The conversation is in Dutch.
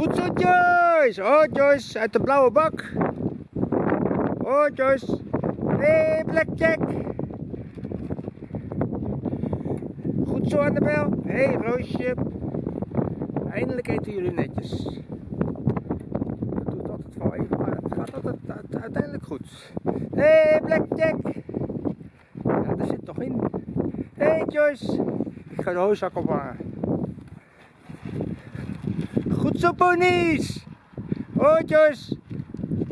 Goed zo Joyce! Oh Joyce, uit de blauwe bak. Oh Joyce. Hey, Blackjack. Goed zo Annabel. Hey, Roosje. Eindelijk eten jullie netjes. Dat doet altijd wel even, maar het gaat altijd uiteindelijk goed. Hey, Blackjack. Ja, er zit toch in. Hey, Joyce. Ik ga de hooszak ophangen. Ponies. Joyce.